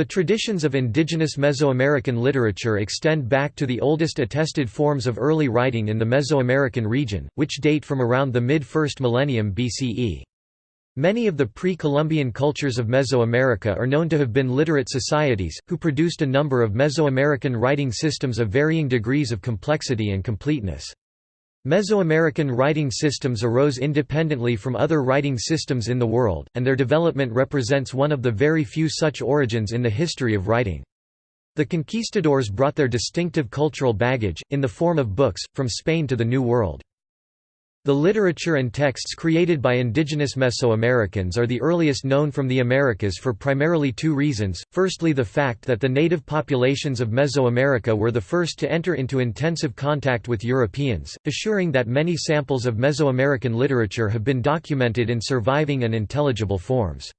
The traditions of indigenous Mesoamerican literature extend back to the oldest attested forms of early writing in the Mesoamerican region, which date from around the mid-first millennium BCE. Many of the pre-Columbian cultures of Mesoamerica are known to have been literate societies, who produced a number of Mesoamerican writing systems of varying degrees of complexity and completeness. Mesoamerican writing systems arose independently from other writing systems in the world, and their development represents one of the very few such origins in the history of writing. The conquistadors brought their distinctive cultural baggage, in the form of books, from Spain to the New World. The literature and texts created by indigenous Mesoamericans are the earliest known from the Americas for primarily two reasons, firstly the fact that the native populations of Mesoamerica were the first to enter into intensive contact with Europeans, assuring that many samples of Mesoamerican literature have been documented in surviving and intelligible forms.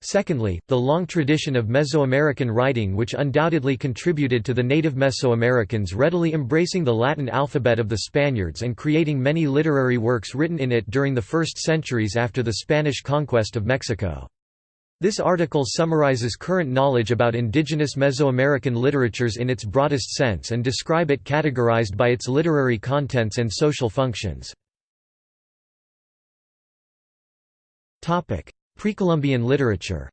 Secondly, the long tradition of Mesoamerican writing which undoubtedly contributed to the native Mesoamericans readily embracing the Latin alphabet of the Spaniards and creating many literary works written in it during the first centuries after the Spanish conquest of Mexico. This article summarizes current knowledge about indigenous Mesoamerican literatures in its broadest sense and describe it categorized by its literary contents and social functions. Precolumbian literature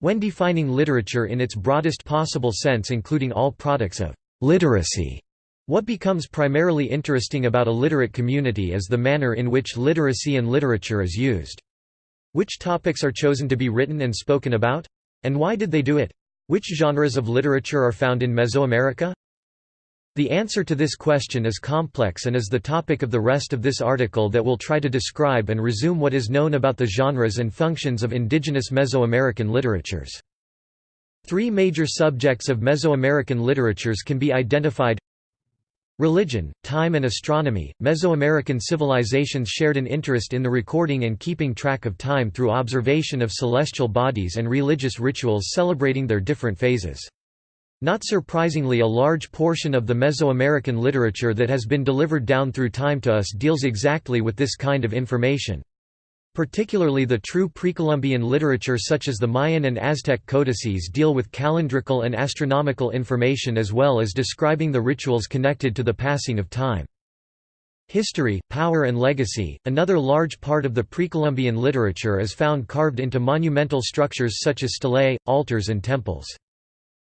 When defining literature in its broadest possible sense including all products of literacy, what becomes primarily interesting about a literate community is the manner in which literacy and literature is used. Which topics are chosen to be written and spoken about? And why did they do it? Which genres of literature are found in Mesoamerica? The answer to this question is complex and is the topic of the rest of this article that will try to describe and resume what is known about the genres and functions of indigenous Mesoamerican literatures. Three major subjects of Mesoamerican literatures can be identified Religion, time and astronomy. Mesoamerican civilizations shared an interest in the recording and keeping track of time through observation of celestial bodies and religious rituals celebrating their different phases. Not surprisingly a large portion of the Mesoamerican literature that has been delivered down through time to us deals exactly with this kind of information. Particularly the true Precolumbian literature such as the Mayan and Aztec codices deal with calendrical and astronomical information as well as describing the rituals connected to the passing of time. History, power and legacy, another large part of the Precolumbian literature is found carved into monumental structures such as stelae, altars and temples.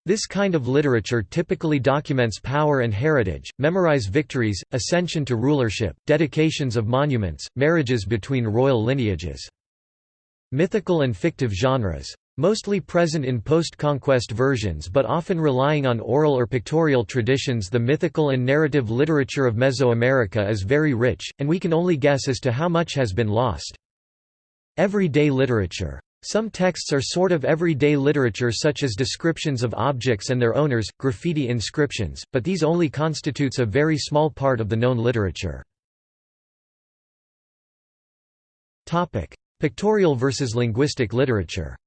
This kind of literature typically documents power and heritage, memorize victories, ascension to rulership, dedications of monuments, marriages between royal lineages. Mythical and fictive genres. Mostly present in post-conquest versions but often relying on oral or pictorial traditions the mythical and narrative literature of Mesoamerica is very rich, and we can only guess as to how much has been lost. Everyday literature some texts are sort of everyday literature such as descriptions of objects and their owners, graffiti inscriptions, but these only constitutes a very small part of the known literature. Pictorial versus linguistic literature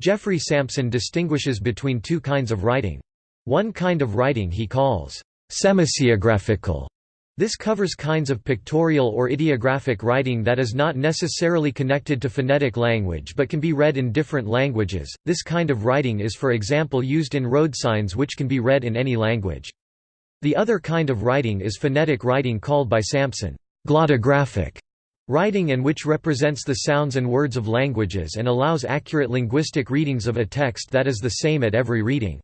Geoffrey Sampson distinguishes between two kinds of writing. One kind of writing he calls semasiographical this covers kinds of pictorial or ideographic writing that is not necessarily connected to phonetic language but can be read in different languages. This kind of writing is for example used in road signs which can be read in any language. The other kind of writing is phonetic writing called by Sampson, glottographic writing and which represents the sounds and words of languages and allows accurate linguistic readings of a text that is the same at every reading.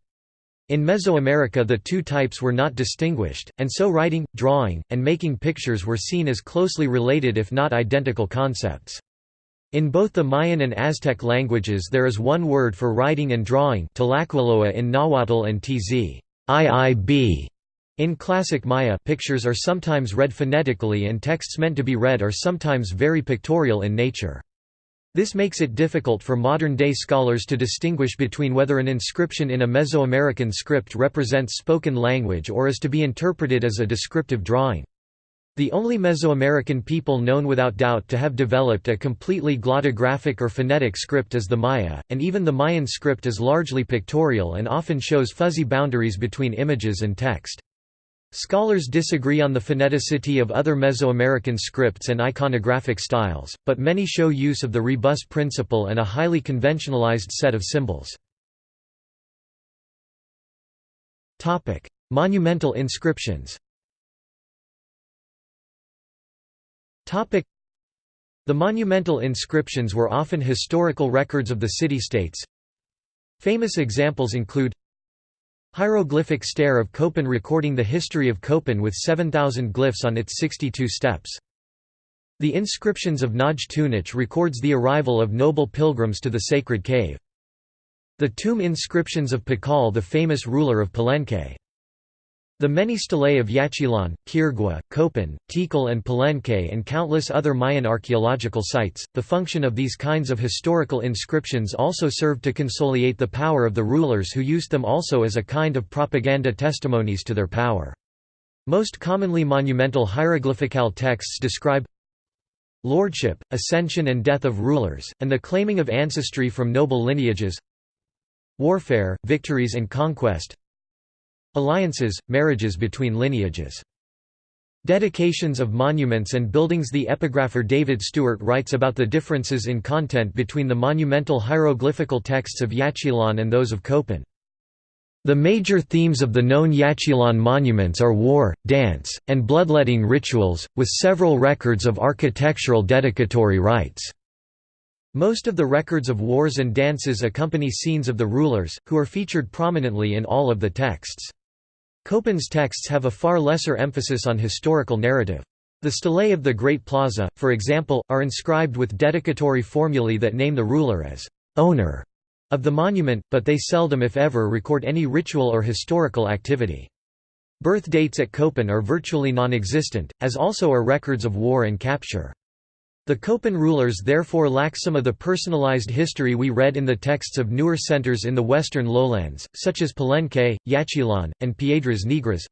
In Mesoamerica the two types were not distinguished, and so writing, drawing, and making pictures were seen as closely related if not identical concepts. In both the Mayan and Aztec languages there is one word for writing and drawing in Nahuatl and tz. IIB. In classic Maya pictures are sometimes read phonetically and texts meant to be read are sometimes very pictorial in nature. This makes it difficult for modern-day scholars to distinguish between whether an inscription in a Mesoamerican script represents spoken language or is to be interpreted as a descriptive drawing. The only Mesoamerican people known without doubt to have developed a completely glottographic or phonetic script is the Maya, and even the Mayan script is largely pictorial and often shows fuzzy boundaries between images and text. Scholars disagree on the phoneticity of other Mesoamerican scripts and iconographic styles, but many show use of the rebus principle and a highly conventionalized set of symbols. Monumental inscriptions the monumental inscriptions were often historical records of the city-states. Famous examples include Hieroglyphic stair of Copán recording the history of Copán with 7,000 glyphs on its 62 steps. The inscriptions of Naj Tunich records the arrival of noble pilgrims to the sacred cave. The tomb inscriptions of Pakal the famous ruler of Palenque. The many stelae of Yaxchilan, Quirigua, Copán, Tikal and Palenque and countless other Mayan archaeological sites, the function of these kinds of historical inscriptions also served to consolidate the power of the rulers who used them also as a kind of propaganda testimonies to their power. Most commonly monumental hieroglyphical texts describe lordship, ascension and death of rulers, and the claiming of ancestry from noble lineages warfare, victories and conquest Alliances, marriages between lineages. Dedications of monuments and buildings The epigrapher David Stuart writes about the differences in content between the monumental hieroglyphical texts of Yaxchilan and those of Copán. The major themes of the known Yaxchilan monuments are war, dance, and bloodletting rituals, with several records of architectural dedicatory rites. Most of the records of wars and dances accompany scenes of the rulers, who are featured prominently in all of the texts. Copán's texts have a far lesser emphasis on historical narrative. The stelae of the Great Plaza, for example, are inscribed with dedicatory formulae that name the ruler as owner of the monument, but they seldom if ever record any ritual or historical activity. Birth dates at Copán are virtually non-existent, as also are records of war and capture. The Copán rulers therefore lack some of the personalized history we read in the texts of newer centers in the western lowlands, such as Palenque, Yaxchilan, and Piedras Negras.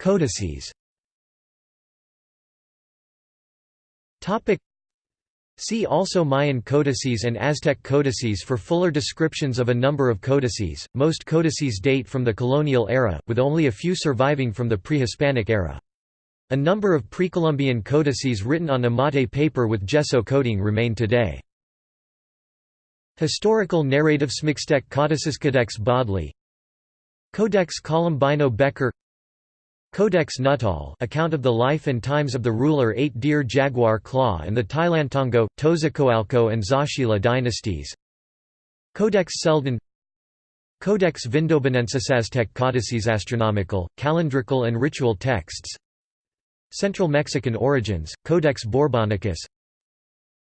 Codices See also Mayan codices and Aztec codices for fuller descriptions of a number of codices. Most codices date from the colonial era, with only a few surviving from the pre-Hispanic era. A number of pre-Columbian codices written on amate paper with gesso coating remain today. Historical narrative Smixtec Codices Codex Bodley. Codex Colombino Becker. Codex Nuttall account of the life and times of the ruler Eight Deer Jaguar Claw and the Tilantongo, Teozacoalco and Zaachila dynasties. Codex Selden Codex Vindobonensis Aztec Codices Astronomical, calendrical and ritual texts Central Mexican origins, Codex Borbonicus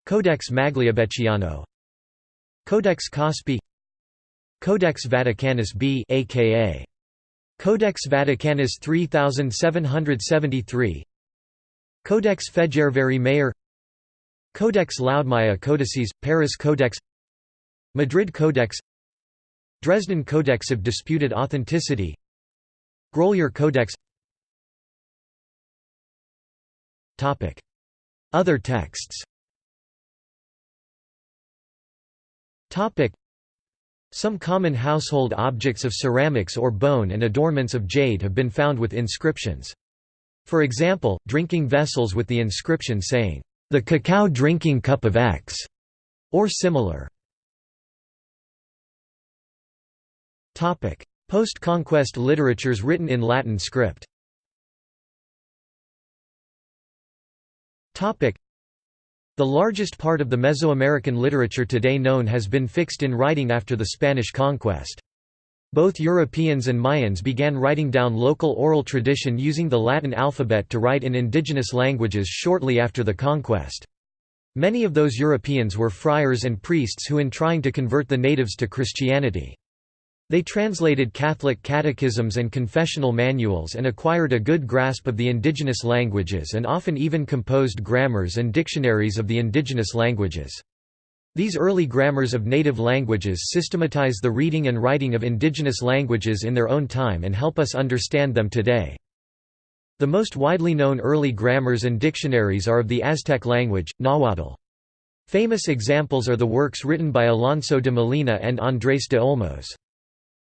Codex Magliabechiano Codex Cospi Codex Vaticanus B aka Codex Vaticanus 3773 Codex Fejérváry Mayer Codex Laud Maya Codices, Paris Codex. Madrid Codex. Dresden Codex of Disputed Authenticity. Grolier Codex Other texts. Some common household objects of ceramics or bone and adornments of jade have been found with inscriptions. For example, drinking vessels with the inscription saying, "...the cacao drinking cup of X", or similar. Post-conquest literatures written in Latin script The largest part of the Mesoamerican literature today known has been fixed in writing after the Spanish conquest. Both Europeans and Mayans began writing down local oral tradition using the Latin alphabet to write in indigenous languages shortly after the conquest. Many of those Europeans were friars and priests who in trying to convert the natives to Christianity. They translated Catholic catechisms and confessional manuals and acquired a good grasp of the indigenous languages and often even composed grammars and dictionaries of the indigenous languages. These early grammars of native languages systematize the reading and writing of indigenous languages in their own time and help us understand them today. The most widely known early grammars and dictionaries are of the Aztec language, Nahuatl. Famous examples are the works written by Alonso de Molina and Andrés de Olmos.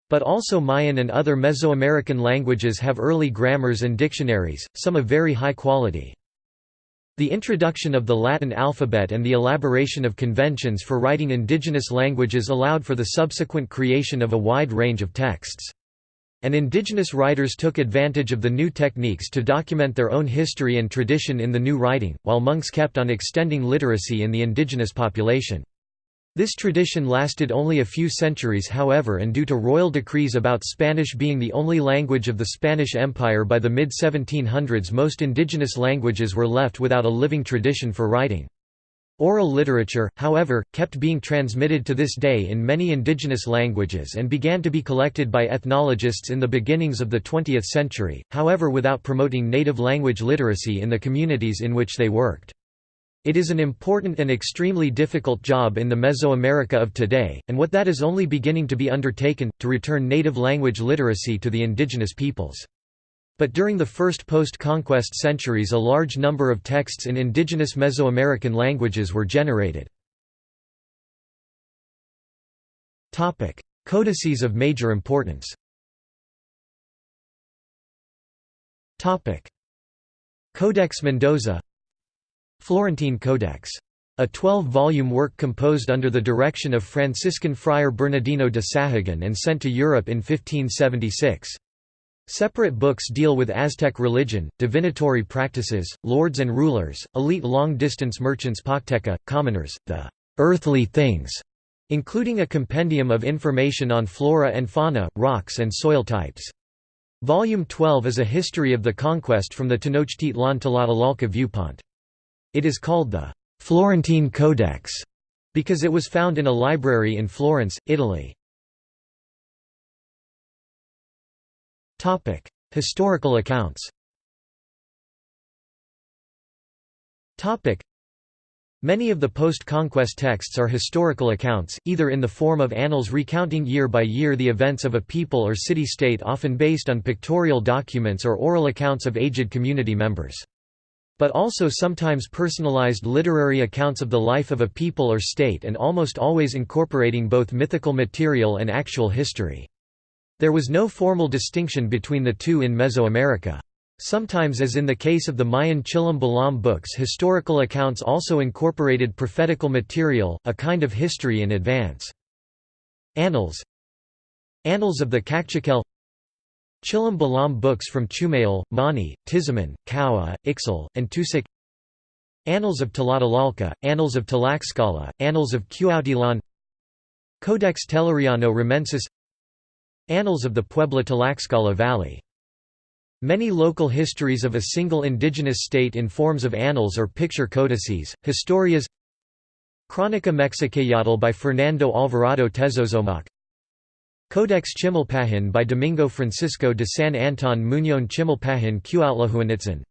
But also Mayan and other Mesoamerican languages have early grammars and dictionaries, some of very high quality. The introduction of the Latin alphabet and the elaboration of conventions for writing indigenous languages allowed for the subsequent creation of a wide range of texts. And indigenous writers took advantage of the new techniques to document their own history and tradition in the new writing, while monks kept on extending literacy in the indigenous population. This tradition lasted only a few centuries however and due to royal decrees about Spanish being the only language of the Spanish Empire by the mid-1700s most indigenous languages were left without a living tradition for writing. Oral literature, however, kept being transmitted to this day in many indigenous languages and began to be collected by ethnologists in the beginnings of the 20th century, however without promoting native language literacy in the communities in which they worked. It is an important and extremely difficult job in the Mesoamerica of today, and what that is only beginning to be undertaken, to return native language literacy to the indigenous peoples. But during the first post-conquest centuries a large number of texts in indigenous Mesoamerican languages were generated. Codices of major importance Codex Mendoza Florentine Codex. A 12-volume work composed under the direction of Franciscan friar Bernardino de Sahagun and sent to Europe in 1576. Separate books deal with Aztec religion, divinatory practices, lords and rulers, elite long-distance merchants Pochteca, commoners, the earthly things, including a compendium of information on flora and fauna, rocks and soil types. Volume 12 is a history of the conquest from the Tenochtitlan Tlatelolco viewpoint. It is called the Florentine Codex because it was found in a library in Florence, Italy. Topic: Historical accounts. Topic: Many of the post-conquest texts are historical accounts, either in the form of annals recounting year by year the events of a people or city-state often based on pictorial documents or oral accounts of aged community members but also sometimes personalized literary accounts of the life of a people or state and almost always incorporating both mythical material and actual history. There was no formal distinction between the two in Mesoamerica. Sometimes as in the case of the Mayan Chilam Balam books historical accounts also incorporated prophetical material, a kind of history in advance. Annals Annals of the Kaqchikel Chilam Balam books from Chumayel, Mani, Tizimín, Kaua, Ixil, and Tusik. Annals of Tlatelolco, Annals of Tlaxcala, Annals of Cuautitlán Codex Telleriano Remensis Annals of the Puebla Tlaxcala Valley. Many local histories of a single indigenous state in forms of annals or picture codices, historias. Crónica Mexicayotl by Fernando Alvarado Tezozomoc Codex Chimalpahin by Domingo Francisco de San Antón Muñón Chimalpahin Cuauhtlehuanitzin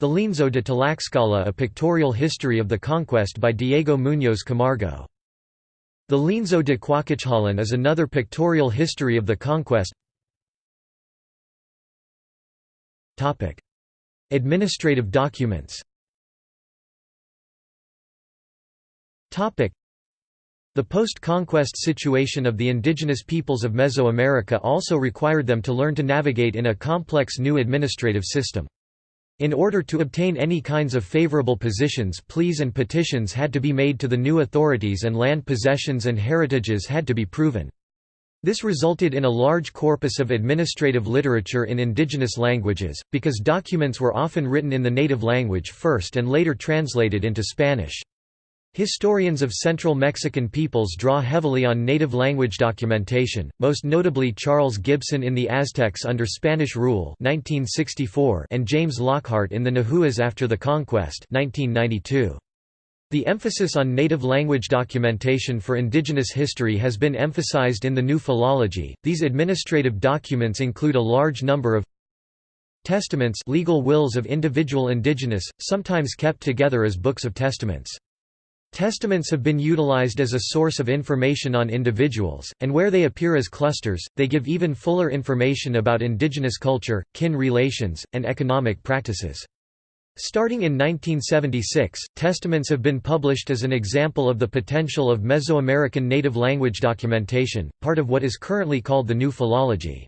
The Lienzo de Tlaxcala A Pictorial History of the Conquest by Diego Muñoz Camargo. The Lienzo de Quauhquechollan is another pictorial history of the conquest. Administrative documents the post-conquest situation of the indigenous peoples of Mesoamerica also required them to learn to navigate in a complex new administrative system. In order to obtain any kinds of favorable positions pleas and petitions had to be made to the new authorities and land possessions and heritages had to be proven. This resulted in a large corpus of administrative literature in indigenous languages, because documents were often written in the native language first and later translated into Spanish. Historians of Central Mexican peoples draw heavily on native language documentation, most notably Charles Gibson in The Aztecs Under Spanish Rule 1964 and James Lockhart in The Nahuas After the Conquest 1992. The emphasis on native language documentation for indigenous history has been emphasized in the new philology. These administrative documents include a large number of testaments legal wills of individual indigenous, sometimes kept together as books of testaments. Testaments have been utilized as a source of information on individuals, and where they appear as clusters, they give even fuller information about indigenous culture, kin relations, and economic practices. Starting in 1976, testaments have been published as an example of the potential of Mesoamerican native language documentation, part of what is currently called the New Philology.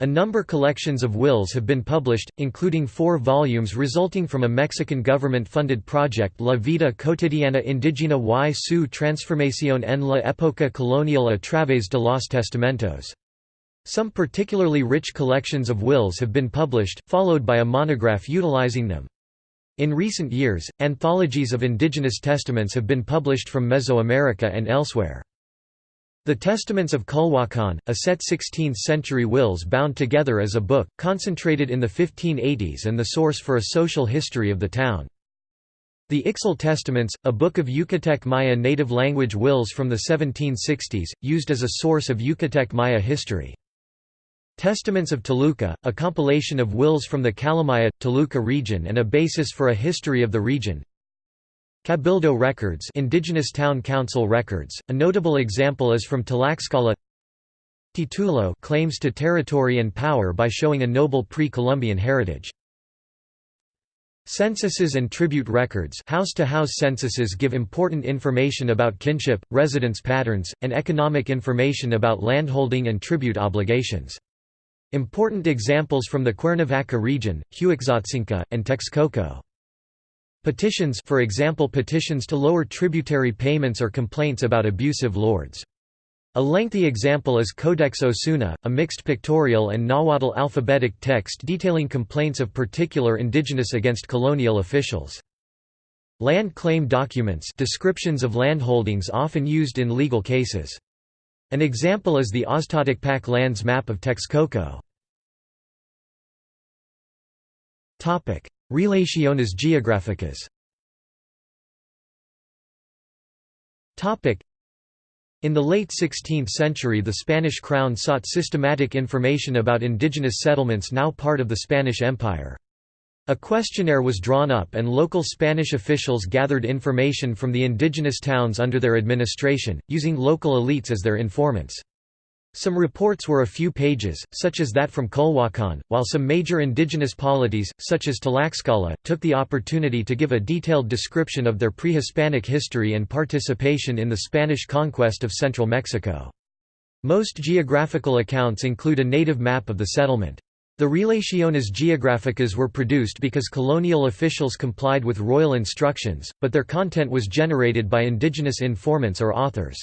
A number collections of wills have been published, including four volumes resulting from a Mexican government-funded project La vida cotidiana indígena y su transformación en la época colonial a través de los testamentos. Some particularly rich collections of wills have been published, followed by a monograph utilizing them. In recent years, anthologies of indigenous testaments have been published from Mesoamerica and elsewhere. The Testaments of Culhuacan, a set 16th-century wills bound together as a book, concentrated in the 1580s and the source for a social history of the town. The Ixil Testaments, a book of Yucatec Maya native language wills from the 1760s, used as a source of Yucatec Maya history. Testaments of Toluca, a compilation of wills from the Calimaya, Toluca region and a basis for a history of the region. Cabildo records indigenous town council records, a notable example is from Tlaxcala Titulo claims to territory and power by showing a noble pre-Columbian heritage. Censuses and tribute records house-to-house -house censuses give important information about kinship, residence patterns, and economic information about landholding and tribute obligations. Important examples from the Cuernavaca region, Huexotzinco, and Texcoco. Petitions for example petitions to lower tributary payments or complaints about abusive lords. A lengthy example is Codex Osuna, a mixed pictorial and Nahuatl alphabetic text detailing complaints of particular indigenous against colonial officials. Land claim documents descriptions of landholdings often used in legal cases. An example is the Oztoticpac lands map of Texcoco. Relaciones geográficas In the late 16th century the Spanish crown sought systematic information about indigenous settlements now part of the Spanish Empire. A questionnaire was drawn up and local Spanish officials gathered information from the indigenous towns under their administration, using local elites as their informants. Some reports were a few pages, such as that from Culhuacan, while some major indigenous polities, such as Tlaxcala, took the opportunity to give a detailed description of their pre-Hispanic history and participation in the Spanish conquest of central Mexico. Most geographical accounts include a native map of the settlement. The Relaciones Geográficas were produced because colonial officials complied with royal instructions, but their content was generated by indigenous informants or authors.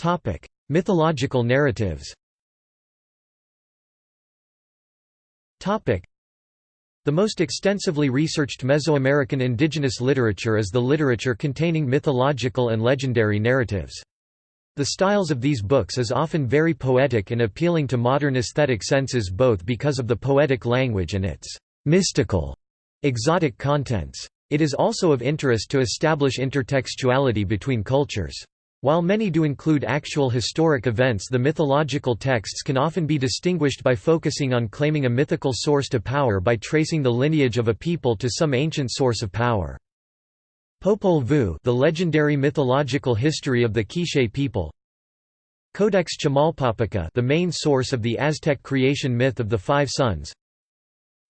Topic: Mythological narratives. Topic: The most extensively researched Mesoamerican indigenous literature is the literature containing mythological and legendary narratives. The styles of these books is often very poetic and appealing to modern aesthetic senses both because of the poetic language and its mystical, exotic contents. It is also of interest to establish intertextuality between cultures. While many do include actual historic events the mythological texts can often be distinguished by focusing on claiming a mythical source to power by tracing the lineage of a people to some ancient source of power. Popol Vuh the legendary mythological history of the Quiche people. Codex Chimalpopoca the main source of the Aztec creation myth of the Five Suns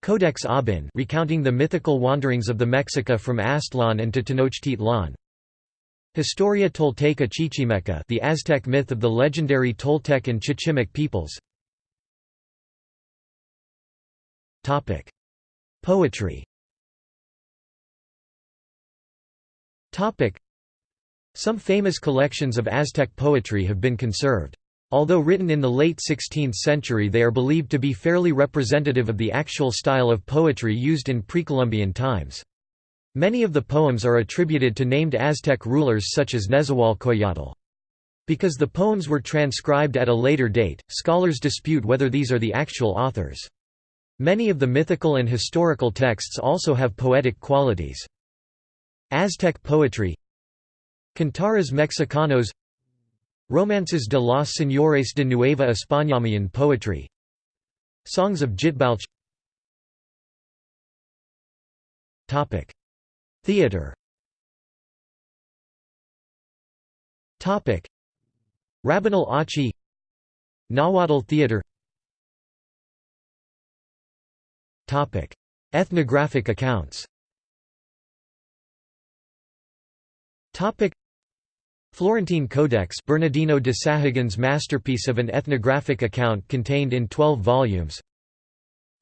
Codex Aubin recounting the mythical wanderings of the Mexica from Aztlan and to Tenochtitlan Historia Tolteca Chichimeca the Aztec myth of the legendary Toltec and Chichimec peoples Poetry Some famous collections of Aztec poetry have been conserved. Although written in the late 16th century they are believed to be fairly representative of the actual style of poetry used in pre-Columbian times. Many of the poems are attributed to named Aztec rulers such as Nezahualcoyotl. Because the poems were transcribed at a later date, scholars dispute whether these are the actual authors. Many of the mythical and historical texts also have poetic qualities. Aztec poetry Cantares Mexicanos Romances de los Señores de Nueva España poetry Songs of Jitbalch Theatre Rabinal Achi. Nahuatl theatre Topic. Ethnographic accounts. Topic. Florentine Codex Bernardino de Sahagun's masterpiece of an ethnographic account contained in 12 volumes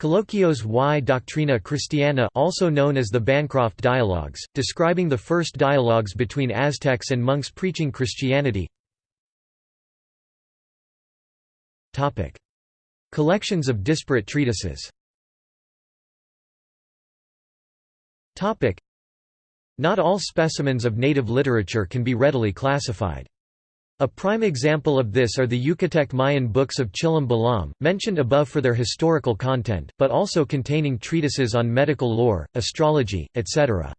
Coloquios y Doctrina Cristiana also known as the Bancroft Dialogues, describing the first dialogues between Aztecs and monks preaching Christianity. Collections of disparate treatises. Not all specimens of native literature can be readily classified. A prime example of this are the Yucatec Mayan books of Chilam Balam, mentioned above for their historical content, but also containing treatises on medical lore, astrology, etc.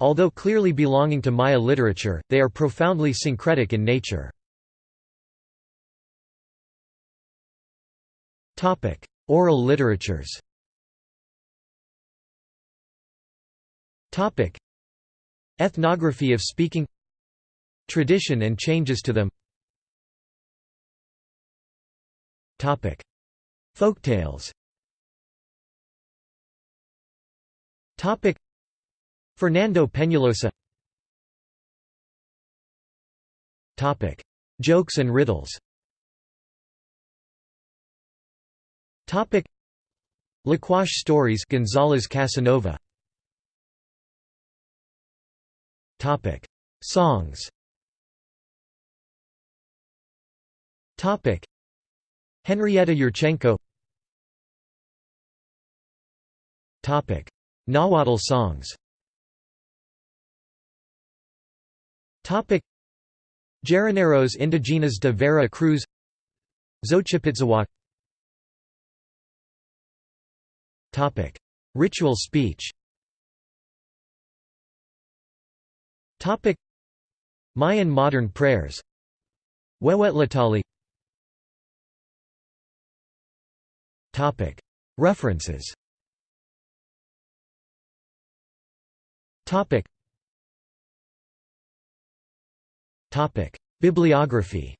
Although clearly belonging to Maya literature, they are profoundly syncretic in nature. Oral literatures Ethnography of speaking Tradition and changes to them. Topic. Folktales Topic. Fernando Peñalosa. Jokes and riddles. Liquash stories González Casanova. Topic. Songs Henrietta Yurchenco. Topic: Nahuatl songs. Llaneros indígenas de Vera Cruz. Xochipitzahuac Ritual speech. Topic: Mayan modern prayers. Huehuetlahtolli References Bibliography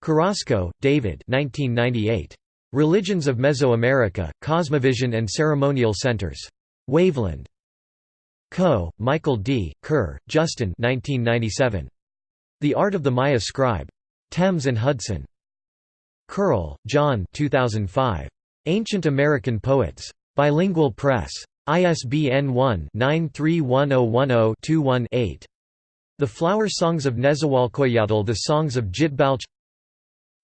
Carrasco, David 1998. Religions of Mesoamerica, Cosmovision and Ceremonial Centers. Waveland. Coe., Michael D., Kerr, Justin 1997. The Art of the Maya Scribe. Thames and Hudson. Curl, John 2005. Ancient American Poets. Bilingual Press. ISBN 1-931010-21-8. The Flower Songs of Nezahualcoyotl The Songs of Jitbalch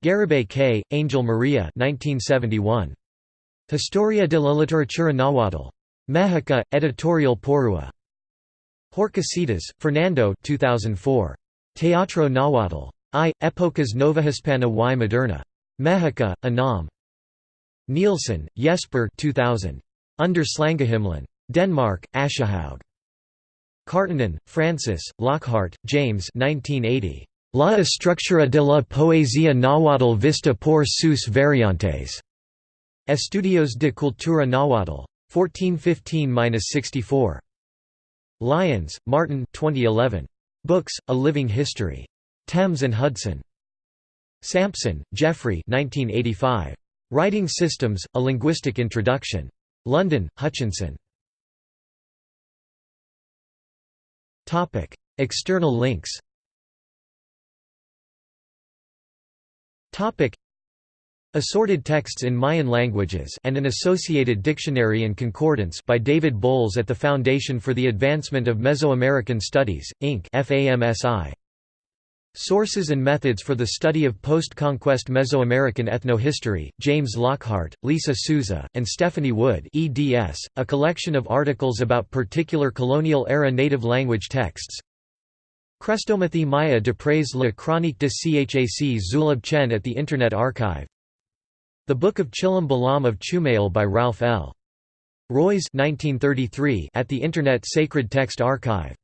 Garibay K., Angel Maria 1971. Historia de la literatura nahuatl. Mexica, Editorial Porrúa. Horcasitas, Fernando 2004. Teatro Nahuatl. I. Épocas Novohispana y Moderna. Mexica, Anam. Nielsen, Jesper 2000. Under Slangahimlen. Denmark, Aschehoug. Karttunen, Frances, Lockhart, James 1980. La estructura de la poesía náhuatl vista por sus variantes. Estudios de Cultura Náhuatl. 1415–64. Lyons, Martin 2011. Books, A Living History. Thames and Hudson. Sampson, Geoffrey 1985. Writing Systems, A Linguistic Introduction. London, Hutchinson. External links Assorted texts in Mayan languages and an associated dictionary and concordance by David Bowles at the Foundation for the Advancement of Mesoamerican Studies, Inc. FAMSI. Sources and Methods for the Study of Post-Conquest Mesoamerican Ethnohistory, James Lockhart, Lisa Sousa, and Stephanie Wood eds, a collection of articles about particular colonial-era native language texts. Chrestomathy Maya d'après la chronique de Chac Zulab Chen at the Internet Archive. The Book of Chilam Balam of Chumayel by Ralph L. 1933 at the Internet Sacred Text Archive